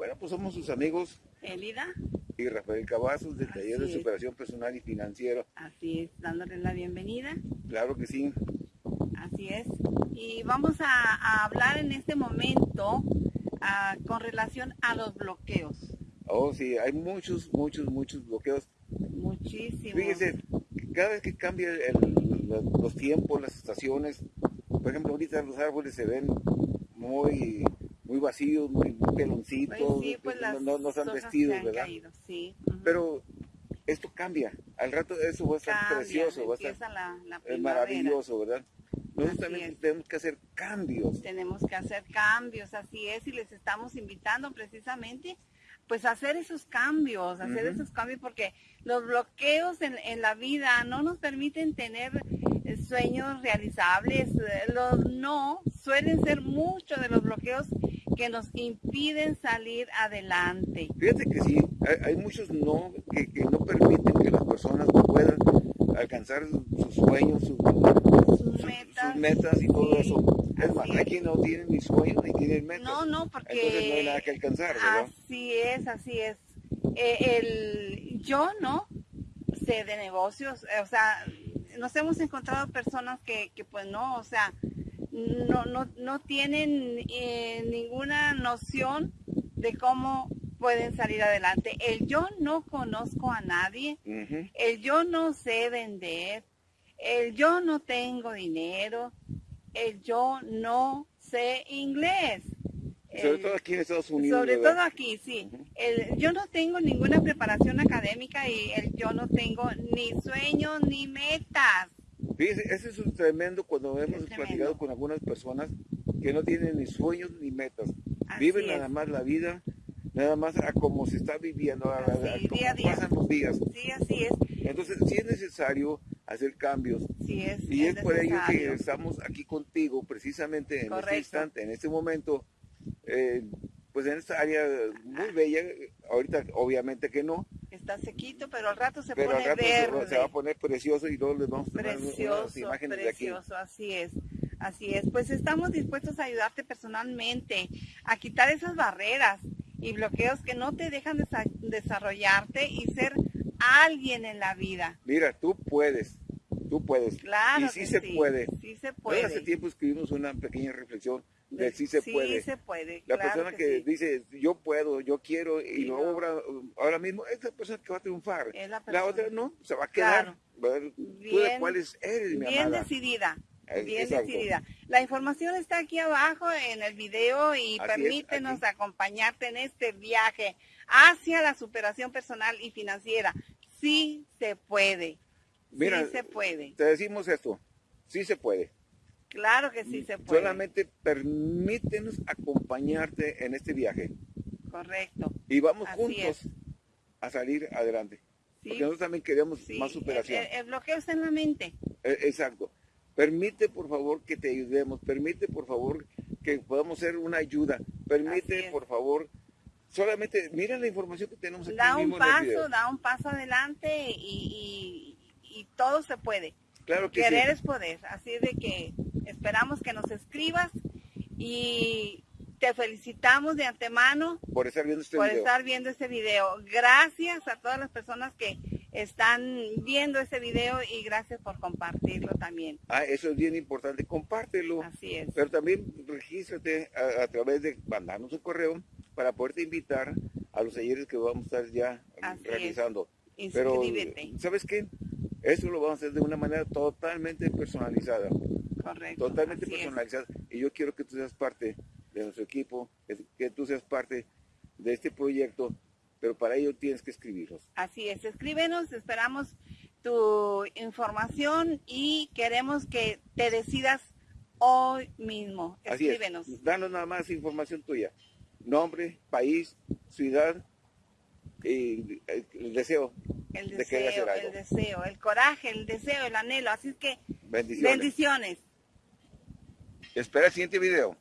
Bueno, pues somos sus amigos Elida. y Rafael Cavazos del Taller de es. Superación Personal y Financiero. Así es, dándoles la bienvenida. Claro que sí. Así es. Y vamos a, a hablar en este momento ah, con relación a los bloqueos. Oh, sí, hay muchos, muchos, muchos bloqueos. Muchísimos. Fíjese, cada vez que cambia el- los, los tiempos, las estaciones, por ejemplo, ahorita los árboles se ven muy, muy vacíos, muy peloncitos, Pues sí, pues no- no, no están hojas vestidos, se han ¿verdad? caído, sí. Pero esto cambia. Al rato eso va a estar Cambia, precioso, va a estar la, la es primavera. maravilloso, ¿verdad? Nosotros Así también es. tenemos que hacer cambios. Tenemos que hacer cambios, así es, y les estamos invitando precisamente pues a hacer esos cambios, hacer esos cambios porque los bloqueos en, en la vida no nos permiten tener eh, sueños realizables, eh, los no suelen ser muchos de los bloqueos que nos impiden salir adelante. Fíjate que sí, hay, hay muchos no que, que no permiten que las personas puedan alcanzar sus sueños, sus, metas, sus metas y todo sí, eso. Es más, hay no tienen ni sueños ni tienen metas. No, no, porque Entonces no hay nada que alcanzar, ¿verdad? Así es, así es. Eh, el, yo no sé de negocios, eh, o sea, nos hemos encontrado personas que, que pues no, o sea, no, no, no tienen eh, ninguna noción de cómo pueden salir adelante. El yo no conozco a nadie, el yo no sé vender, el yo no tengo dinero, el yo no sé inglés. Sobre todo aquí en Estados Unidos. sobre ¿verdad? todo aquí, sí. El, yo no tengo ninguna preparación académica y el, yo no tengo ni sueños ni metas. Eso es tremendo cuando hemos tremendo. platicado con algunas personas que no tienen ni sueños ni metas. Así Viven es. nada más la vida, nada más a como se está viviendo, a, a- a Así, día día. pasan los días. Sí, así es. Entonces, sí es necesario hacer cambios. Sí es. Y es, por ello que estamos aquí contigo, precisamente en este instante, en este momento, eh, pues en esta área muy bella. Ahorita, obviamente que no, Está sequito, pero al rato se pero al pone rato verde. se va a poner precioso y luego les vamos a tomar unas Precioso, imágenes de aquí. precioso, así es. Así es, pues estamos dispuestos a ayudarte personalmente, a quitar esas barreras y bloqueos que no te dejan desa- desarrollarte y ser alguien en la vida. Mira, tú puedes, tú puedes. Claro y sí que se sí, puede. sí se puede. hace tiempo escribimos una pequeña reflexión de sí se puede. se puede. La claro persona que, sí. dice yo puedo, yo quiero y no. obra ahora mismo, es la persona que va a triunfar. La otra no, se va a quedar. Claro. ¿verdad? ¿Tú de Bien- cuáles eres, mi Bien amada? decidida. Es- Bien decidida. La información está aquí abajo en el video y Así permítenos acompañarte en este viaje hacia la superación personal y financiera. Sí se puede. Mira, sí se puede. Te decimos esto, sí se puede. Claro que sí se puede. Solamente permítenos acompañarte en este viaje Correcto. y vamos Así juntos es. a salir adelante. Sí, Porque nosotros también queremos sí. más superación. El, el- el bloqueo está en la mente. Eh, Exacto. Permite, por favor, que te ayudemos. Permite, por favor, que podamos ser una ayuda. Permite, por favor, solamente mira la información que tenemos aquí Da un mismo paso, da un paso adelante y, y- y todo se puede. Claro que Querer sí. es poder. Así de que esperamos que nos escribas y te felicitamos de antemano Por estar viendo este por video. estar viendo este video. Gracias a todas las personas que están viendo este video y gracias por compartirlo también. Ah, eso es bien importante. Compártelo. Así es. Pero también regístrate a, a través de mandarnos un correo para poderte invitar a los talleres que vamos a estar ya Así es. realizando. Pero, Inscríbete. ¿sabes qué? Eso lo vamos a hacer de una manera totalmente personalizada. Correcto. Totalmente así es. personalizada. Y yo quiero que tú seas parte de nuestro equipo, que, tú seas parte de este proyecto, pero para ello tienes que escribirlos. Así es, escríbenos, esperamos tu información y queremos que te decidas hoy mismo. Así es. Escríbenos. Danos nada más información tuya. Nombre, país, ciudad y el, el deseo. El de deseo, hacer algo. el deseo, el coraje, el deseo, el anhelo. Así es que Bendiciones. bendiciones. Espera el siguiente video.